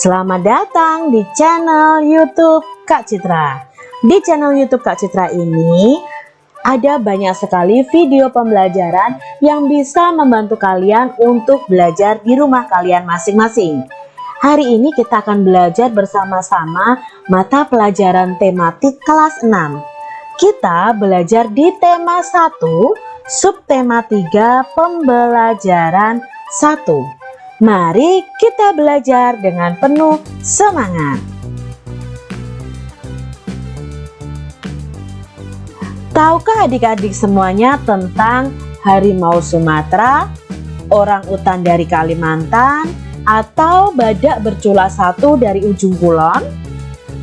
Selamat datang di channel YouTube Kak Citra. Di channel YouTube Kak Citra ini ada banyak sekali video pembelajaran yang bisa membantu kalian untuk belajar di rumah kalian masing-masing. Hari ini kita akan belajar bersama-sama mata pelajaran tematik kelas 6. Kita belajar di tema 1, subtema 3, pembelajaran 1. Mari kita belajar dengan penuh semangat. Tahukah adik-adik semuanya tentang harimau Sumatera, orang utan dari Kalimantan, atau badak bercula satu dari ujung kulon?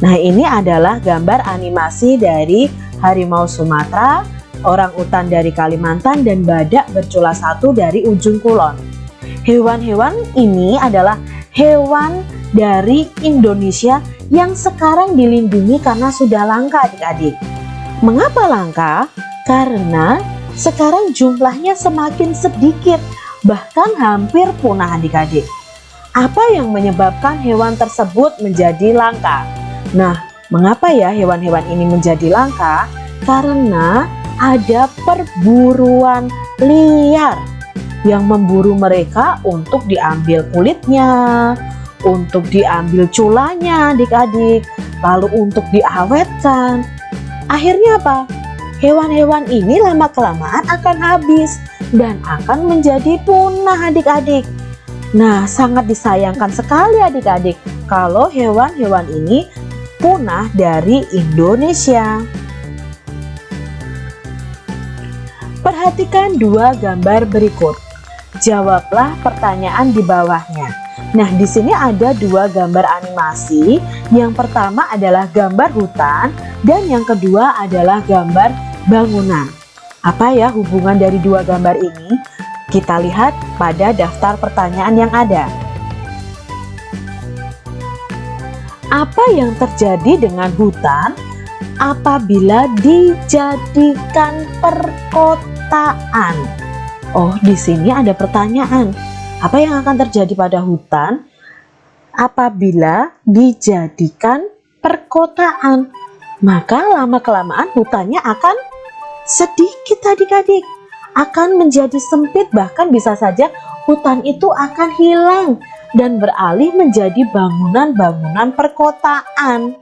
Nah ini adalah gambar animasi dari harimau Sumatera, orang utan dari Kalimantan, dan badak bercula satu dari ujung kulon. Hewan-hewan ini adalah hewan dari Indonesia yang sekarang dilindungi karena sudah langka adik-adik. Mengapa langka? Karena sekarang jumlahnya semakin sedikit, bahkan hampir punah adik-adik. Apa yang menyebabkan hewan tersebut menjadi langka? Nah, mengapa ya hewan-hewan ini menjadi langka? Karena ada perburuan liar yang memburu mereka untuk diambil kulitnya, untuk diambil culanya adik-adik, lalu untuk diawetkan. Akhirnya apa? Hewan-hewan ini lama-kelamaan akan habis dan akan menjadi punah adik-adik. Nah, sangat disayangkan sekali adik-adik kalau hewan-hewan ini punah dari Indonesia. Perhatikan dua gambar berikut. Jawablah pertanyaan di bawahnya. Nah, di sini ada dua gambar animasi. Yang pertama adalah gambar hutan dan yang kedua adalah gambar bangunan. Apa ya hubungan dari dua gambar ini? Kita lihat pada daftar pertanyaan yang ada. Apa yang terjadi dengan hutan apabila dijadikan perkotaan? Oh, di sini ada pertanyaan. Apa yang akan terjadi pada hutan apabila dijadikan perkotaan? Maka lama-kelamaan hutannya akan sedikit adik-adik. Akan menjadi sempit bahkan bisa saja hutan itu akan hilang dan beralih menjadi bangunan-bangunan perkotaan.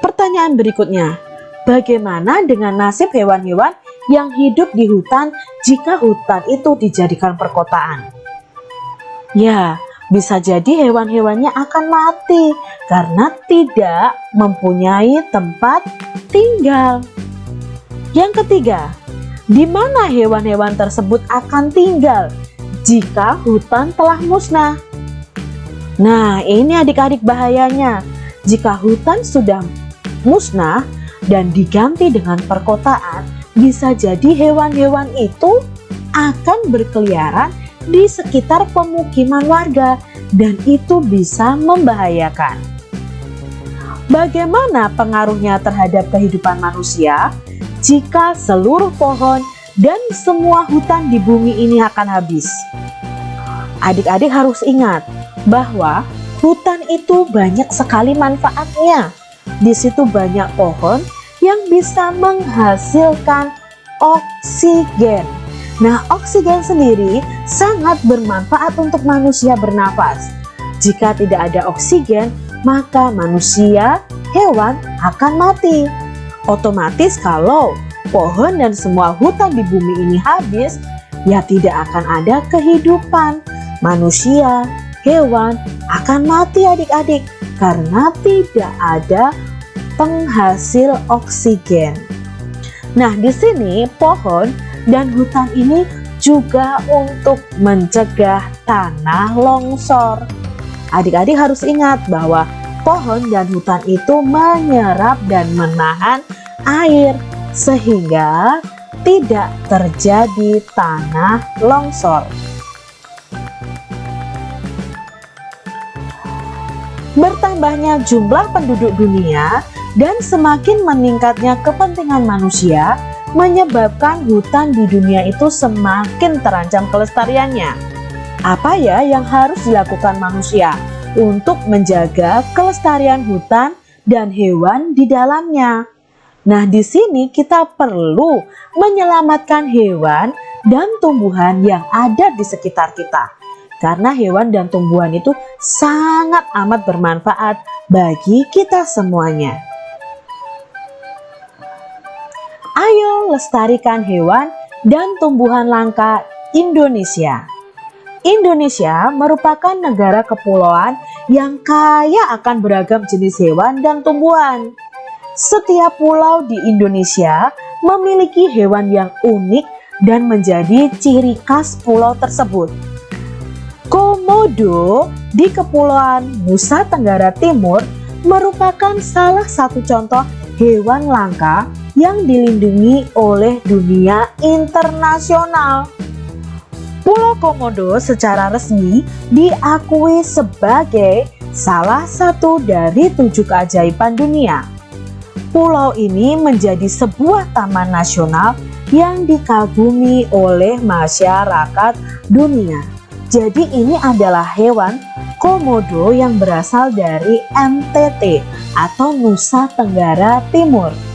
Pertanyaan berikutnya, bagaimana dengan nasib hewan-hewan yang hidup di hutan jika hutan itu dijadikan perkotaan. Ya, bisa jadi hewan-hewannya akan mati karena tidak mempunyai tempat tinggal. Yang ketiga, di mana hewan-hewan tersebut akan tinggal jika hutan telah musnah? Nah, ini adik-adik bahayanya. Jika hutan sudah musnah dan diganti dengan perkotaan, bisa jadi hewan-hewan itu akan berkeliaran di sekitar pemukiman warga dan itu bisa membahayakan. Bagaimana pengaruhnya terhadap kehidupan manusia jika seluruh pohon dan semua hutan di bumi ini akan habis? Adik-adik harus ingat bahwa hutan itu banyak sekali manfaatnya. Di situ banyak pohon yang bisa menghasilkan oksigen. Nah, oksigen sendiri sangat bermanfaat untuk manusia bernafas. Jika tidak ada oksigen, maka manusia, hewan akan mati. Otomatis kalau pohon dan semua hutan di bumi ini habis, ya tidak akan ada kehidupan. Manusia, hewan akan mati adik-adik karena tidak ada penghasil oksigen. Nah, di sini pohon dan hutan ini juga untuk mencegah tanah longsor. Adik-adik harus ingat bahwa pohon dan hutan itu menyerap dan menahan air sehingga tidak terjadi tanah longsor. Bertambahnya jumlah penduduk dunia dan semakin meningkatnya kepentingan manusia menyebabkan hutan di dunia itu semakin terancam kelestariannya. Apa ya yang harus dilakukan manusia untuk menjaga kelestarian hutan dan hewan di dalamnya? Nah, di sini kita perlu menyelamatkan hewan dan tumbuhan yang ada di sekitar kita. Karena hewan dan tumbuhan itu sangat amat bermanfaat bagi kita semuanya. Ayo lestarikan hewan dan tumbuhan langka Indonesia. Indonesia merupakan negara kepulauan yang kaya akan beragam jenis hewan dan tumbuhan. Setiap pulau di Indonesia memiliki hewan yang unik dan menjadi ciri khas pulau tersebut. Komodo di Kepulauan Nusa Tenggara Timur merupakan salah satu contoh hewan langka yang dilindungi oleh dunia internasional. Pulau Komodo secara resmi diakui sebagai salah satu dari tujuh keajaiban dunia. Pulau ini menjadi sebuah taman nasional yang dikagumi oleh masyarakat dunia. Jadi ini adalah hewan komodo yang berasal dari NTT atau Nusa Tenggara Timur.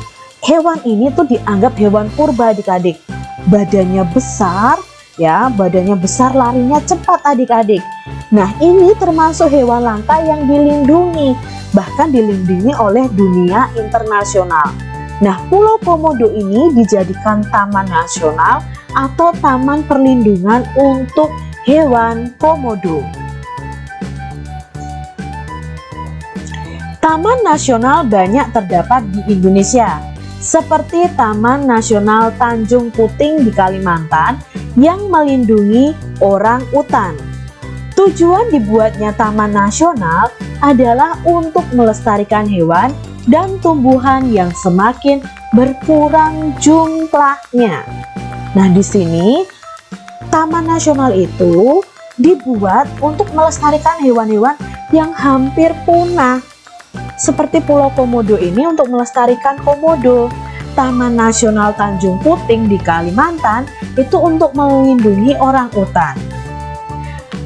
Hewan ini tuh dianggap hewan purba adik-adik. Badannya besar, ya badannya besar larinya cepat adik-adik. Nah ini termasuk hewan langka yang dilindungi bahkan dilindungi oleh dunia internasional. Nah, Pulau Komodo ini dijadikan taman nasional atau taman perlindungan untuk hewan komodo. Taman nasional banyak terdapat di Indonesia, seperti Taman Nasional Tanjung Puting di Kalimantan yang melindungi orang utan. Tujuan dibuatnya taman nasional adalah untuk melestarikan hewan dan tumbuhan yang semakin berkurang jumlahnya. Nah, di sini taman nasional itu dibuat untuk melestarikan hewan-hewan yang hampir punah. Seperti Pulau Komodo ini untuk melestarikan komodo. Taman Nasional Tanjung Puting di Kalimantan itu untuk melindungi orang utan.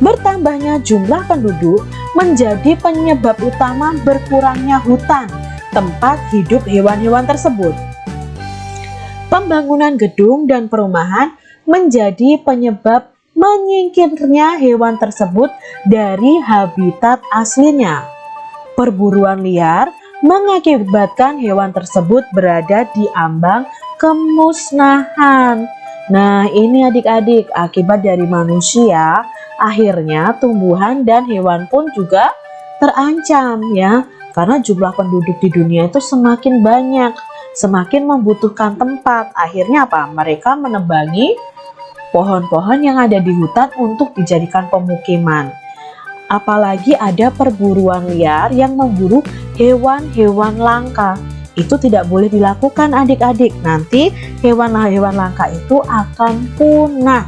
Bertambahnya jumlah penduduk menjadi penyebab utama berkurangnya hutan tempat hidup hewan-hewan tersebut. Pembangunan gedung dan perumahan menjadi penyebab menyingkirnya hewan tersebut dari habitat aslinya. Perburuan liar mengakibatkan hewan tersebut berada di ambang kemusnahan. Nah, ini adik-adik akibat dari manusia Akhirnya tumbuhan dan hewan pun juga terancam ya karena jumlah penduduk di dunia itu semakin banyak, semakin membutuhkan tempat. Akhirnya apa? Mereka menebangi pohon-pohon yang ada di hutan untuk dijadikan pemukiman. Apalagi ada perburuan liar yang memburu hewan-hewan langka. Itu tidak boleh dilakukan adik-adik. Nanti hewan-hewan langka itu akan punah.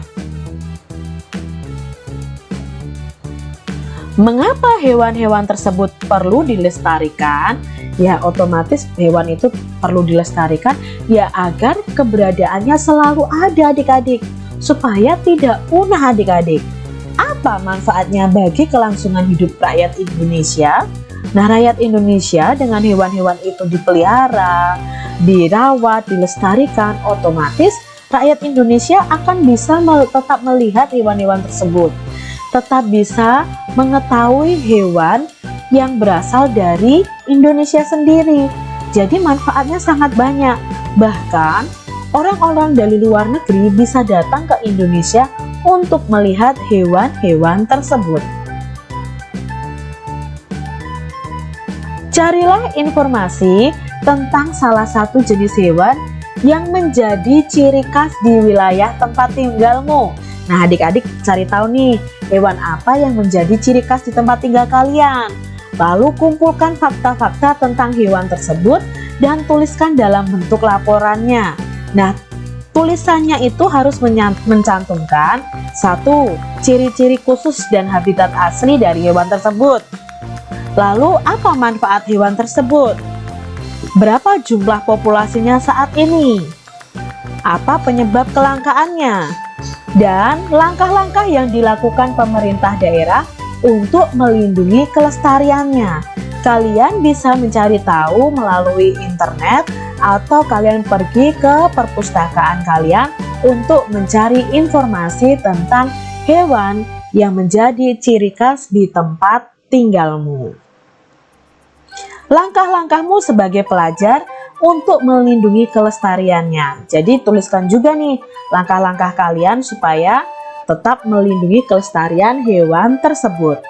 Mengapa hewan-hewan tersebut perlu dilestarikan? Ya otomatis hewan itu perlu dilestarikan ya agar keberadaannya selalu ada adik-adik supaya tidak punah adik-adik. Apa manfaatnya bagi kelangsungan hidup rakyat Indonesia? Nah rakyat Indonesia dengan hewan-hewan itu dipelihara, dirawat, dilestarikan, otomatis rakyat Indonesia akan bisa tetap melihat hewan-hewan tersebut tetap bisa mengetahui hewan yang berasal dari Indonesia sendiri. Jadi manfaatnya sangat banyak. Bahkan orang-orang dari luar negeri bisa datang ke Indonesia untuk melihat hewan-hewan tersebut. Carilah informasi tentang salah satu jenis hewan yang menjadi ciri khas di wilayah tempat tinggalmu. Nah adik-adik cari tahu nih hewan apa yang menjadi ciri khas di tempat tinggal kalian. Lalu kumpulkan fakta-fakta tentang hewan tersebut dan tuliskan dalam bentuk laporannya. Nah, tulisannya itu harus mencantumkan satu ciri-ciri khusus dan habitat asli dari hewan tersebut. Lalu apa manfaat hewan tersebut? Berapa jumlah populasinya saat ini? Apa penyebab kelangkaannya? dan langkah-langkah yang dilakukan pemerintah daerah untuk melindungi kelestariannya. Kalian bisa mencari tahu melalui internet atau kalian pergi ke perpustakaan kalian untuk mencari informasi tentang hewan yang menjadi ciri khas di tempat tinggalmu. Langkah-langkahmu sebagai pelajar untuk melindungi kelestariannya. Jadi tuliskan juga nih langkah-langkah kalian supaya tetap melindungi kelestarian hewan tersebut.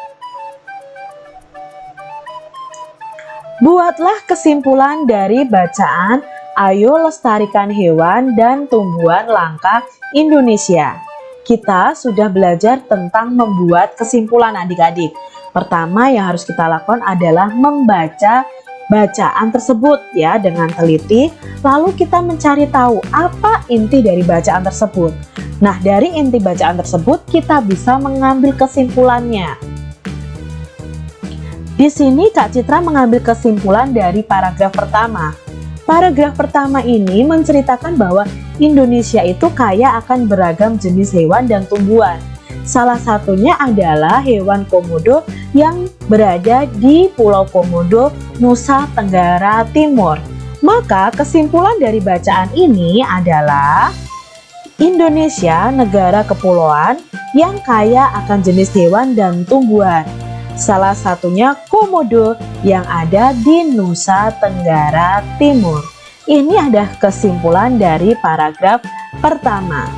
Buatlah kesimpulan dari bacaan Ayo lestarikan hewan dan tumbuhan langka Indonesia. Kita sudah belajar tentang membuat kesimpulan adik-adik. Pertama yang harus kita lakukan adalah membaca bacaan tersebut ya dengan teliti lalu kita mencari tahu apa inti dari bacaan tersebut nah dari inti bacaan tersebut kita bisa mengambil kesimpulannya di sini Kak Citra mengambil kesimpulan dari paragraf pertama paragraf pertama ini menceritakan bahwa Indonesia itu kaya akan beragam jenis hewan dan tumbuhan Salah satunya adalah hewan komodo yang berada di Pulau Komodo, Nusa Tenggara Timur. Maka kesimpulan dari bacaan ini adalah Indonesia negara kepulauan yang kaya akan jenis hewan dan tumbuhan. Salah satunya komodo yang ada di Nusa Tenggara Timur. Ini adalah kesimpulan dari paragraf pertama.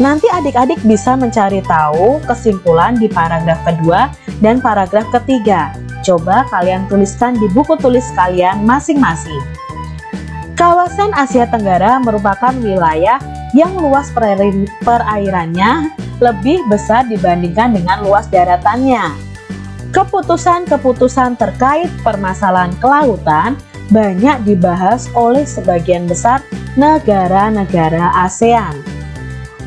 Nanti adik-adik bisa mencari tahu kesimpulan di paragraf kedua dan paragraf ketiga. Coba kalian tuliskan di buku tulis kalian masing-masing. Kawasan Asia Tenggara merupakan wilayah yang luas perairannya lebih besar dibandingkan dengan luas daratannya. Keputusan-keputusan terkait permasalahan kelautan banyak dibahas oleh sebagian besar negara-negara ASEAN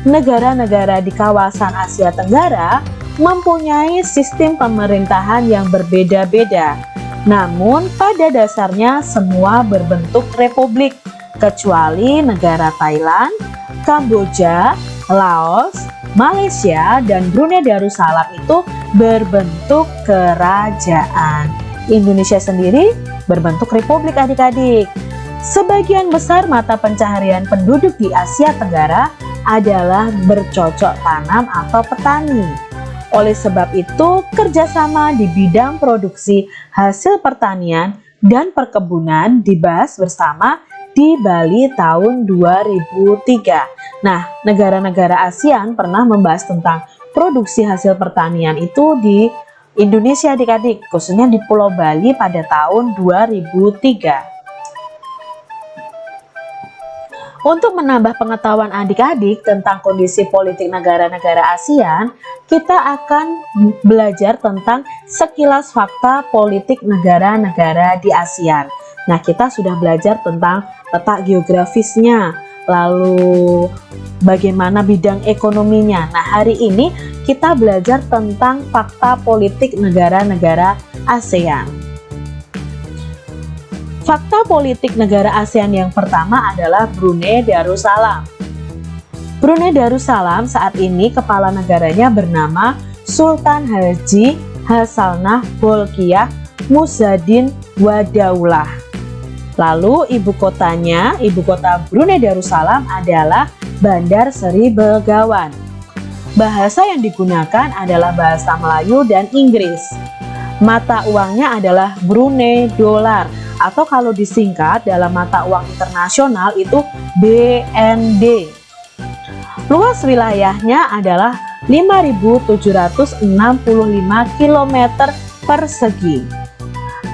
negara-negara di kawasan Asia Tenggara mempunyai sistem pemerintahan yang berbeda-beda. Namun pada dasarnya semua berbentuk republik, kecuali negara Thailand, Kamboja, Laos, Malaysia, dan Brunei Darussalam itu berbentuk kerajaan. Indonesia sendiri berbentuk republik adik-adik. Sebagian besar mata pencaharian penduduk di Asia Tenggara adalah bercocok tanam atau petani. Oleh sebab itu, kerjasama di bidang produksi hasil pertanian dan perkebunan dibahas bersama di Bali tahun 2003. Nah, negara-negara ASEAN pernah membahas tentang produksi hasil pertanian itu di Indonesia adik-adik, khususnya di Pulau Bali pada tahun 2003. Untuk menambah pengetahuan adik-adik tentang kondisi politik negara-negara ASEAN, kita akan belajar tentang sekilas fakta politik negara-negara di ASEAN. Nah, kita sudah belajar tentang letak geografisnya, lalu bagaimana bidang ekonominya. Nah, hari ini kita belajar tentang fakta politik negara-negara ASEAN. Fakta politik negara ASEAN yang pertama adalah Brunei Darussalam. Brunei Darussalam saat ini kepala negaranya bernama Sultan Haji Hasanah Bolkiah Muzaddin Wadaulah. Lalu ibu kotanya, ibu kota Brunei Darussalam adalah Bandar Seri Begawan. Bahasa yang digunakan adalah bahasa Melayu dan Inggris. Mata uangnya adalah Brunei Dollar atau kalau disingkat dalam mata uang internasional itu BND. Luas wilayahnya adalah 5.765 km persegi.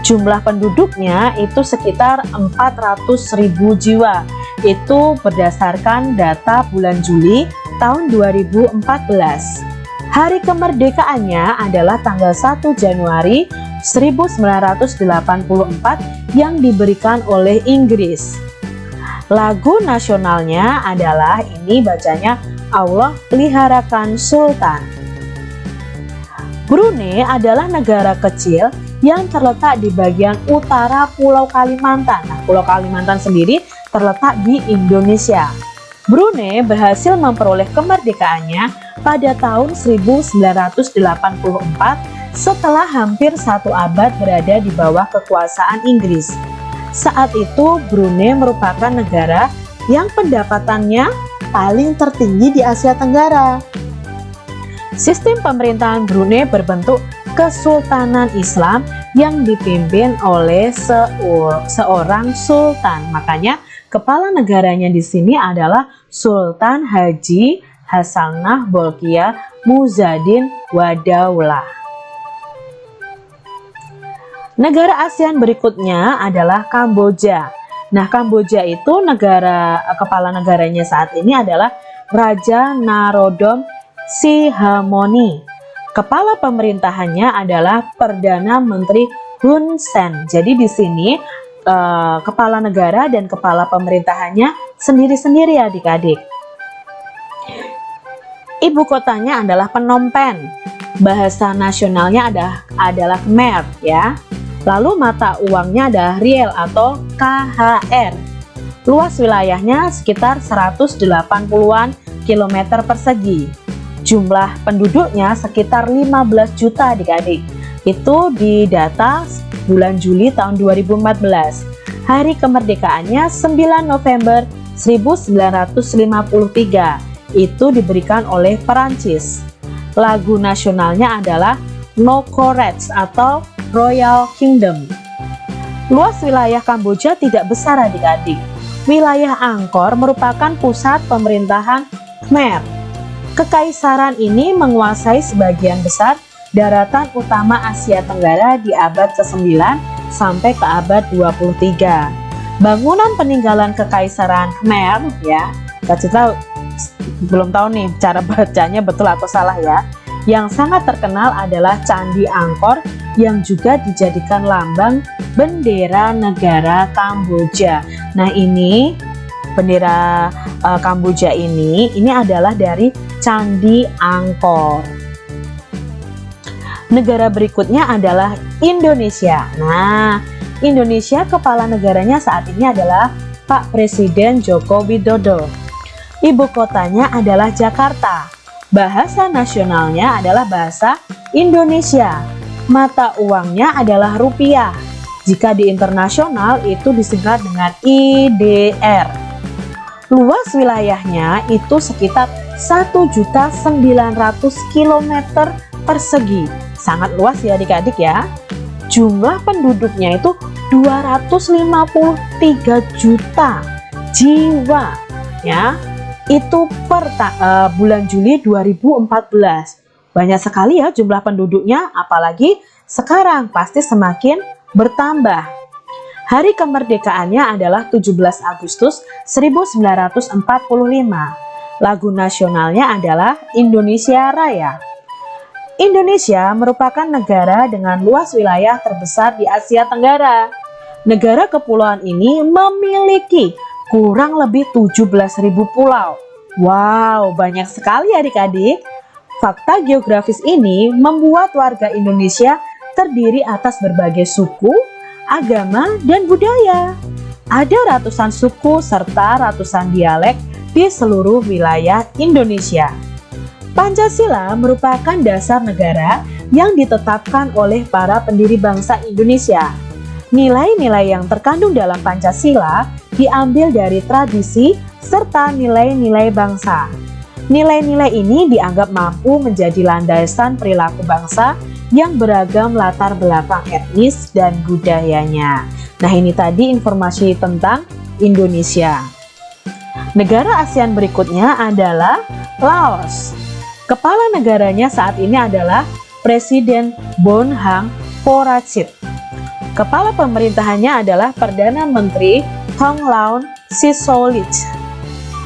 Jumlah penduduknya itu sekitar 400.000 jiwa. Itu berdasarkan data bulan Juli tahun 2014. Hari kemerdekaannya adalah tanggal 1 Januari 1984 yang diberikan oleh Inggris. Lagu nasionalnya adalah ini bacanya Allah peliharakan Sultan. Brunei adalah negara kecil yang terletak di bagian utara Pulau Kalimantan. Nah, Pulau Kalimantan sendiri terletak di Indonesia. Brunei berhasil memperoleh kemerdekaannya pada tahun 1984 setelah hampir satu abad berada di bawah kekuasaan Inggris. Saat itu Brunei merupakan negara yang pendapatannya paling tertinggi di Asia Tenggara. Sistem pemerintahan Brunei berbentuk Kesultanan Islam yang dipimpin oleh seorang sultan. Makanya kepala negaranya di sini adalah Sultan Haji Hasanah Bolkiah Muzadin Wadaulah. Negara ASEAN berikutnya adalah Kamboja. Nah, Kamboja itu negara kepala negaranya saat ini adalah Raja Narodom Sihamoni. Kepala pemerintahannya adalah Perdana Menteri Hun Sen. Jadi di sini eh, kepala negara dan kepala pemerintahannya sendiri-sendiri adik-adik. Ibu kotanya adalah Phnom Penh. Bahasa nasionalnya adalah adalah Khmer ya. Lalu mata uangnya adalah riel atau KHR. Luas wilayahnya sekitar 180-an kilometer persegi. Jumlah penduduknya sekitar 15 juta adik-adik. Itu di data bulan Juli tahun 2014. Hari kemerdekaannya 9 November 1953. Itu diberikan oleh Perancis. Lagu nasionalnya adalah No Corets atau Royal Kingdom. Luas wilayah Kamboja tidak besar adik-adik. Wilayah Angkor merupakan pusat pemerintahan Khmer. Kekaisaran ini menguasai sebagian besar daratan utama Asia Tenggara di abad ke-9 sampai ke abad 23. Bangunan peninggalan Kekaisaran Khmer ya, tahu belum tahu nih cara bacanya betul atau salah ya. Yang sangat terkenal adalah Candi Angkor yang juga dijadikan lambang bendera negara Kamboja. Nah ini bendera uh, Kamboja ini, ini adalah dari Candi Angkor. Negara berikutnya adalah Indonesia. Nah, Indonesia kepala negaranya saat ini adalah Pak Presiden Joko Widodo. Ibu kotanya adalah Jakarta. Bahasa nasionalnya adalah bahasa Indonesia mata uangnya adalah rupiah. Jika di internasional itu disingkat dengan IDR. Luas wilayahnya itu sekitar 1.900 km persegi. Sangat luas ya adik-adik ya. Jumlah penduduknya itu 253 juta jiwa ya. Itu per uh, bulan Juli 2014 banyak sekali ya jumlah penduduknya, apalagi sekarang pasti semakin bertambah. Hari kemerdekaannya adalah 17 Agustus 1945. Lagu nasionalnya adalah Indonesia Raya. Indonesia merupakan negara dengan luas wilayah terbesar di Asia Tenggara. Negara kepulauan ini memiliki kurang lebih 17.000 pulau. Wow, banyak sekali adik-adik. Fakta geografis ini membuat warga Indonesia terdiri atas berbagai suku, agama, dan budaya. Ada ratusan suku serta ratusan dialek di seluruh wilayah Indonesia. Pancasila merupakan dasar negara yang ditetapkan oleh para pendiri bangsa Indonesia. Nilai-nilai yang terkandung dalam Pancasila diambil dari tradisi serta nilai-nilai bangsa. Nilai-nilai ini dianggap mampu menjadi landasan perilaku bangsa yang beragam latar belakang etnis dan budayanya. Nah ini tadi informasi tentang Indonesia. Negara ASEAN berikutnya adalah Laos. Kepala negaranya saat ini adalah Presiden Bonhang Porachit. Kepala pemerintahannya adalah Perdana Menteri Thonglaun Sisoulith.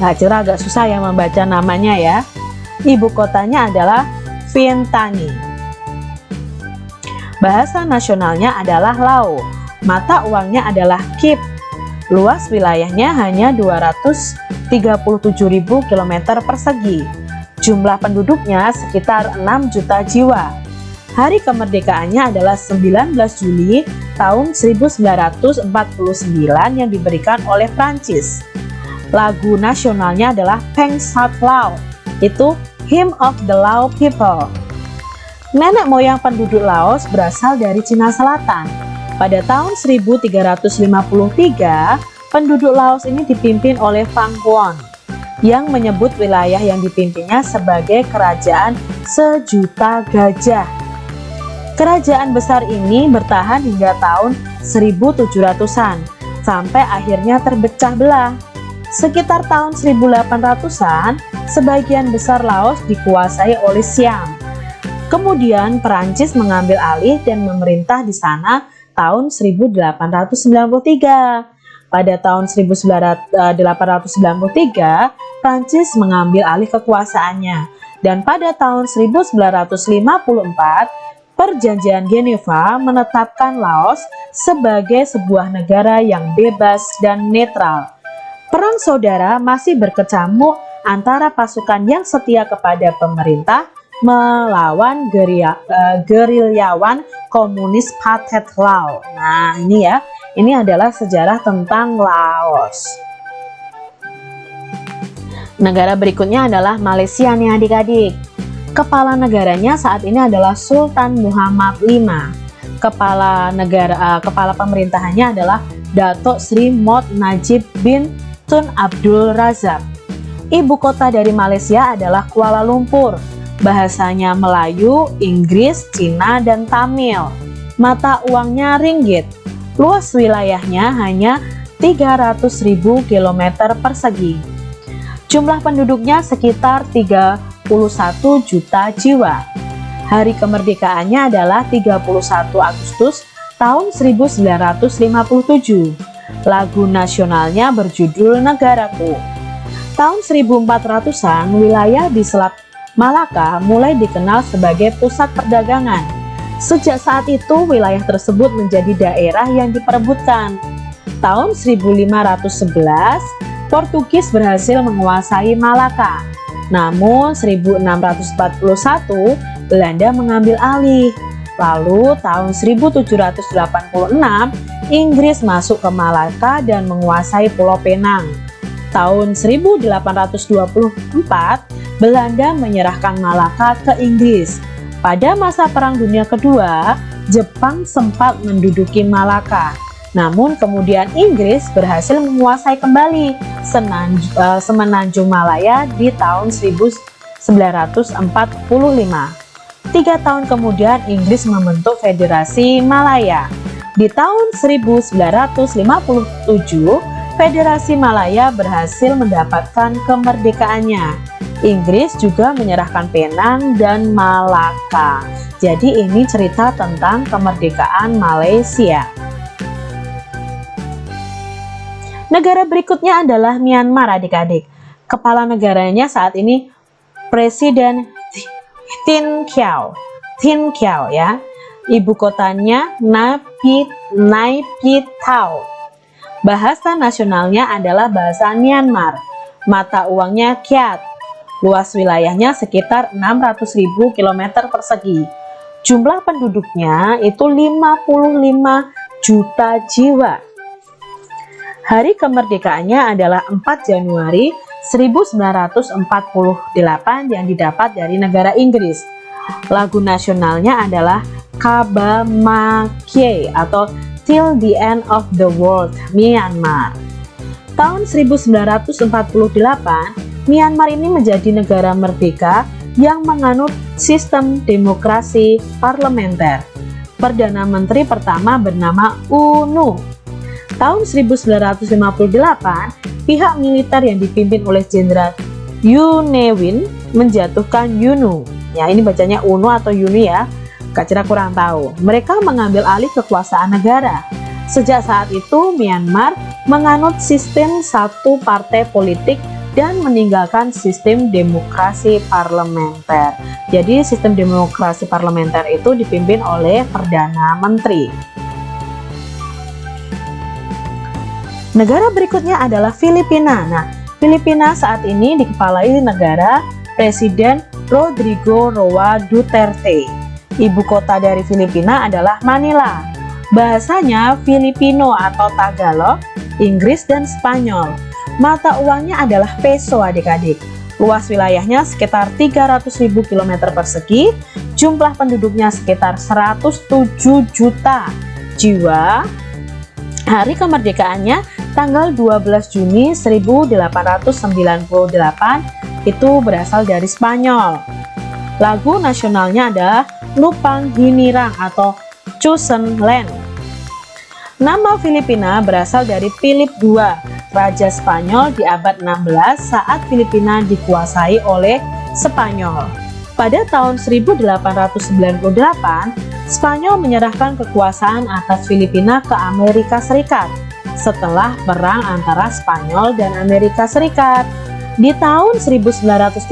Nah, cerah agak susah ya membaca namanya ya. Ibu kotanya adalah Vientiane. Bahasa nasionalnya adalah Lao. Mata uangnya adalah Kip. Luas wilayahnya hanya 237.000 km persegi. Jumlah penduduknya sekitar 6 juta jiwa. Hari kemerdekaannya adalah 19 Juli tahun 1949 yang diberikan oleh Prancis. Lagu nasionalnya adalah Peng Sat Lao, itu Hymn of the Lao People. Nenek moyang penduduk Laos berasal dari Cina Selatan. Pada tahun 1353, penduduk Laos ini dipimpin oleh Fang Huon yang menyebut wilayah yang dipimpinnya sebagai kerajaan sejuta gajah. Kerajaan besar ini bertahan hingga tahun 1700-an sampai akhirnya terpecah belah. Sekitar tahun 1800-an, sebagian besar Laos dikuasai oleh Siam Kemudian Perancis mengambil alih dan memerintah di sana tahun 1893. Pada tahun 1893, Prancis mengambil alih kekuasaannya. Dan pada tahun 1954, Perjanjian Geneva menetapkan Laos sebagai sebuah negara yang bebas dan netral. Perang saudara masih berkecamuk antara pasukan yang setia kepada pemerintah melawan geria, uh, gerilyawan komunis Pathet Lao. Nah ini ya, ini adalah sejarah tentang Laos. Negara berikutnya adalah Malaysia nih adik-adik. Kepala negaranya saat ini adalah Sultan Muhammad V. Kepala negara, uh, kepala pemerintahannya adalah Datuk Sri Mod Najib bin Tun Abdul Razak. Ibu kota dari Malaysia adalah Kuala Lumpur bahasanya Melayu, Inggris, Cina, dan Tamil. Mata uangnya ringgit. Luas wilayahnya hanya 300.000 km persegi. Jumlah penduduknya sekitar 31 juta jiwa. Hari kemerdekaannya adalah 31 Agustus tahun 1957. Lagu nasionalnya berjudul Negaraku. Tahun 1400-an, wilayah di Selat Malaka mulai dikenal sebagai pusat perdagangan. Sejak saat itu, wilayah tersebut menjadi daerah yang diperebutkan. Tahun 1511, Portugis berhasil menguasai Malaka. Namun 1641, Belanda mengambil alih. Lalu tahun 1786, Inggris masuk ke Malaka dan menguasai Pulau Penang. Tahun 1824, Belanda menyerahkan Malaka ke Inggris. Pada masa Perang Dunia Kedua, Jepang sempat menduduki Malaka. Namun kemudian Inggris berhasil menguasai kembali eh, Semenanjung Malaya di tahun 1945. Tiga tahun kemudian Inggris membentuk Federasi Malaya. Di tahun 1957, Federasi Malaya berhasil mendapatkan kemerdekaannya. Inggris juga menyerahkan Penang dan Malaka. Jadi ini cerita tentang kemerdekaan Malaysia. Negara berikutnya adalah Myanmar adik-adik. Kepala negaranya saat ini Presiden Tin Kiau. Tin Kiau ya. Ibu kotanya Naypyit, Naypyitaw. Bahasa nasionalnya adalah bahasa Myanmar. Mata uangnya Kyat Luas wilayahnya sekitar 600.000 km persegi. Jumlah penduduknya itu 55 juta jiwa. Hari kemerdekaannya adalah 4 Januari 1948 yang didapat dari negara Inggris. Lagu nasionalnya adalah Kabamakie atau Till the End of the World Myanmar. Tahun 1948 Myanmar ini menjadi negara merdeka yang menganut sistem demokrasi parlementer. Perdana Menteri pertama bernama UNU. Tahun 1958, pihak militer yang dipimpin oleh Jenderal Yunewin menjatuhkan UNU. Ya, ini bacanya UNU atau UNU ya. Kak kurang tahu. Mereka mengambil alih kekuasaan negara. Sejak saat itu, Myanmar menganut sistem satu partai politik dan meninggalkan sistem demokrasi parlementer. Jadi sistem demokrasi parlementer itu dipimpin oleh Perdana Menteri. Negara berikutnya adalah Filipina. Nah, Filipina saat ini dikepalai negara Presiden Rodrigo Roa Duterte. Ibu kota dari Filipina adalah Manila. Bahasanya Filipino atau Tagalog, Inggris, dan Spanyol. Mata uangnya adalah peso adik-adik. Luas wilayahnya sekitar 300.000 km persegi, jumlah penduduknya sekitar 107 juta jiwa. Hari kemerdekaannya tanggal 12 Juni 1898 itu berasal dari Spanyol. Lagu nasionalnya adalah Lupang Hinirang atau Chosen Land. Nama Filipina berasal dari Philip II, Raja Spanyol di abad 16 saat Filipina dikuasai oleh Spanyol. Pada tahun 1898, Spanyol menyerahkan kekuasaan atas Filipina ke Amerika Serikat setelah perang antara Spanyol dan Amerika Serikat. Di tahun 1935,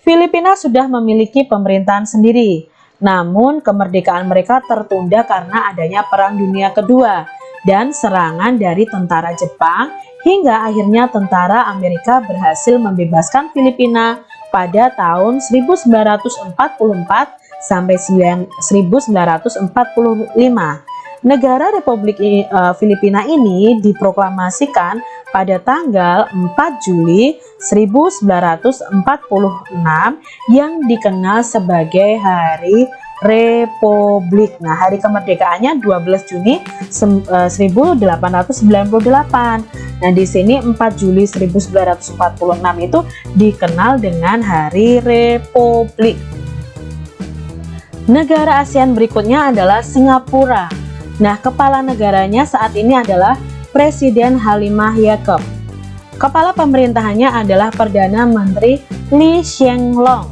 Filipina sudah memiliki pemerintahan sendiri. Namun kemerdekaan mereka tertunda karena adanya Perang Dunia Kedua dan serangan dari tentara Jepang hingga akhirnya tentara Amerika berhasil membebaskan Filipina pada tahun 1944 sampai 1945. Negara Republik uh, Filipina ini diproklamasikan pada tanggal 4 Juli 1946 yang dikenal sebagai Hari Republik. Nah, hari kemerdekaannya 12 Juni 1898. Eh, nah, di sini 4 Juli 1946 itu dikenal dengan Hari Republik. Negara ASEAN berikutnya adalah Singapura. Nah, kepala negaranya saat ini adalah Presiden Halimah Yacob. Kepala pemerintahannya adalah Perdana Menteri Lee Hsien Loong.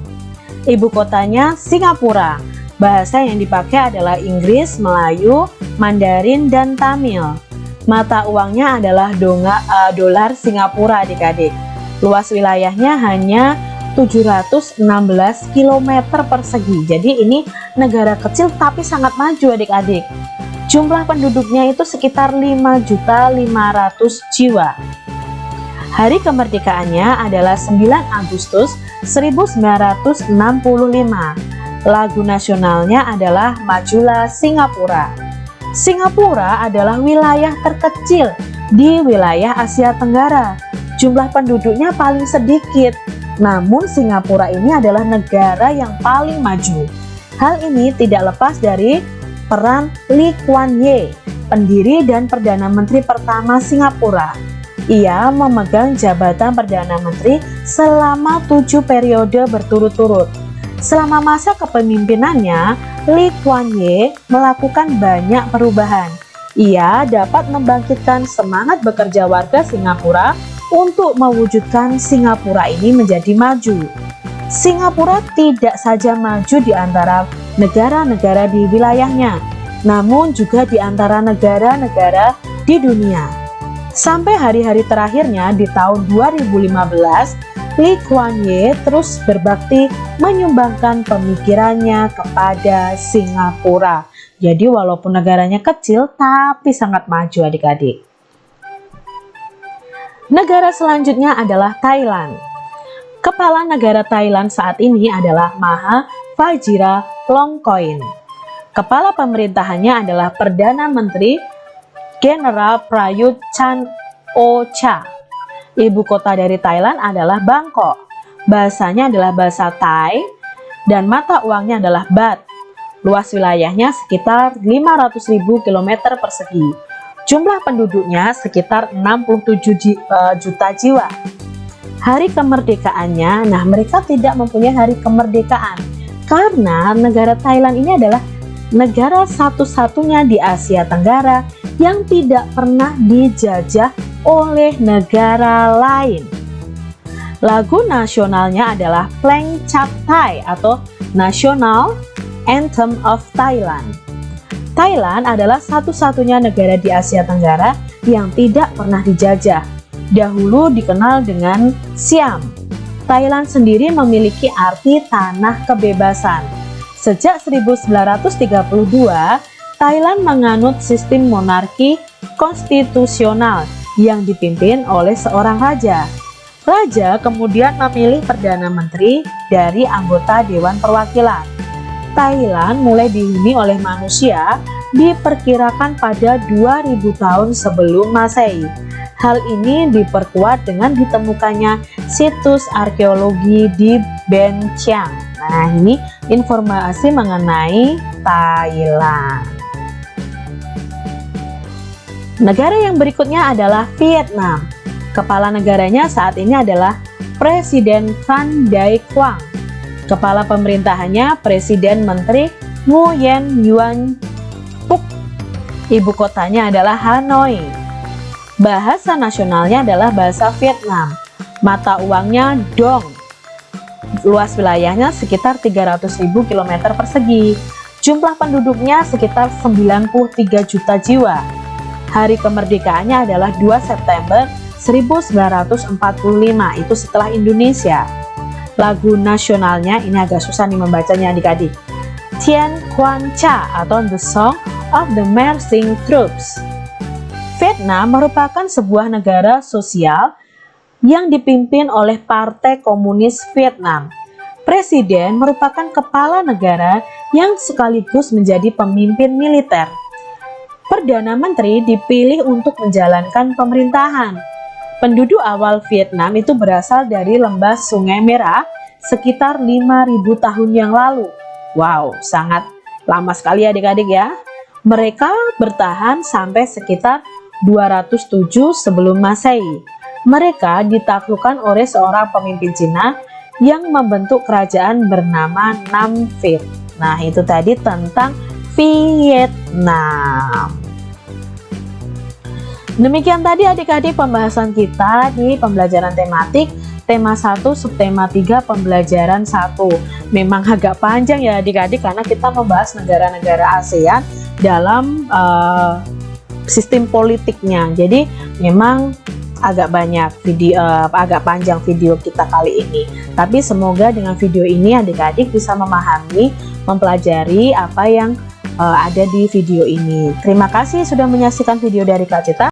Ibu kotanya Singapura. Bahasa yang dipakai adalah Inggris, Melayu, Mandarin, dan Tamil. Mata uangnya adalah donga, uh, dolar Singapura adik-adik. Luas wilayahnya hanya 716 km persegi. Jadi ini negara kecil tapi sangat maju adik-adik. Jumlah penduduknya itu sekitar 5.500 jiwa. Hari kemerdekaannya adalah 9 Agustus 1965. Lagu nasionalnya adalah Majulah Singapura. Singapura adalah wilayah terkecil di wilayah Asia Tenggara. Jumlah penduduknya paling sedikit, namun Singapura ini adalah negara yang paling maju. Hal ini tidak lepas dari peran Lee Kuan Yew, pendiri dan Perdana Menteri pertama Singapura. Ia memegang jabatan Perdana Menteri selama tujuh periode berturut-turut. Selama masa kepemimpinannya, Lee Kuan Yew melakukan banyak perubahan. Ia dapat membangkitkan semangat bekerja warga Singapura untuk mewujudkan Singapura ini menjadi maju. Singapura tidak saja maju di antara negara-negara di wilayahnya, namun juga di antara negara-negara di dunia. Sampai hari-hari terakhirnya di tahun 2015, Lee Kuan Yew terus berbakti menyumbangkan pemikirannya kepada Singapura. Jadi walaupun negaranya kecil tapi sangat maju adik-adik. Negara selanjutnya adalah Thailand. Kepala negara Thailand saat ini adalah Maha Fajira Longkoin. Kepala pemerintahannya adalah Perdana Menteri General Prayut Chan Ocha. Ibu kota dari Thailand adalah Bangkok. Bahasanya adalah bahasa Thai dan mata uangnya adalah baht. Luas wilayahnya sekitar 500.000 km persegi. Jumlah penduduknya sekitar 67 eh, juta jiwa hari kemerdekaannya. Nah, mereka tidak mempunyai hari kemerdekaan karena negara Thailand ini adalah negara satu-satunya di Asia Tenggara yang tidak pernah dijajah oleh negara lain. Lagu nasionalnya adalah Pleng Chap Thai atau National Anthem of Thailand. Thailand adalah satu-satunya negara di Asia Tenggara yang tidak pernah dijajah dahulu dikenal dengan Siam. Thailand sendiri memiliki arti tanah kebebasan. Sejak 1932, Thailand menganut sistem monarki konstitusional yang dipimpin oleh seorang raja. Raja kemudian memilih Perdana Menteri dari anggota Dewan Perwakilan. Thailand mulai dihuni oleh manusia diperkirakan pada 2000 tahun sebelum Masehi Hal ini diperkuat dengan ditemukannya situs arkeologi di Benchiang. Nah, ini informasi mengenai Thailand. Negara yang berikutnya adalah Vietnam. Kepala negaranya saat ini adalah Presiden Van Dai Quang. Kepala pemerintahannya Presiden Menteri Nguyen Yuan Phuc. Ibu kotanya adalah Hanoi. Bahasa nasionalnya adalah bahasa Vietnam. Mata uangnya dong. Luas wilayahnya sekitar 300.000 km persegi. Jumlah penduduknya sekitar 93 juta jiwa. Hari kemerdekaannya adalah 2 September 1945, itu setelah Indonesia. Lagu nasionalnya, ini agak susah nih membacanya adik-adik. Tien Quan Cha atau The Song of the Mersing Troops. Vietnam merupakan sebuah negara sosial yang dipimpin oleh Partai Komunis Vietnam. Presiden merupakan kepala negara yang sekaligus menjadi pemimpin militer. Perdana Menteri dipilih untuk menjalankan pemerintahan. Penduduk awal Vietnam itu berasal dari lembah Sungai Merah sekitar 5000 tahun yang lalu. Wow, sangat lama sekali adik-adik ya. Mereka bertahan sampai sekitar 207 sebelum masehi. Mereka ditaklukkan oleh seorang pemimpin Cina yang membentuk kerajaan bernama Nam Viet. Nah itu tadi tentang Vietnam. Demikian tadi adik-adik pembahasan kita di pembelajaran tematik tema 1 subtema 3 pembelajaran 1 memang agak panjang ya adik-adik karena kita membahas negara-negara ASEAN dalam uh, sistem politiknya. Jadi memang agak banyak video uh, agak panjang video kita kali ini. Tapi semoga dengan video ini adik-adik bisa memahami mempelajari apa yang uh, ada di video ini. Terima kasih sudah menyaksikan video dari Kak Cita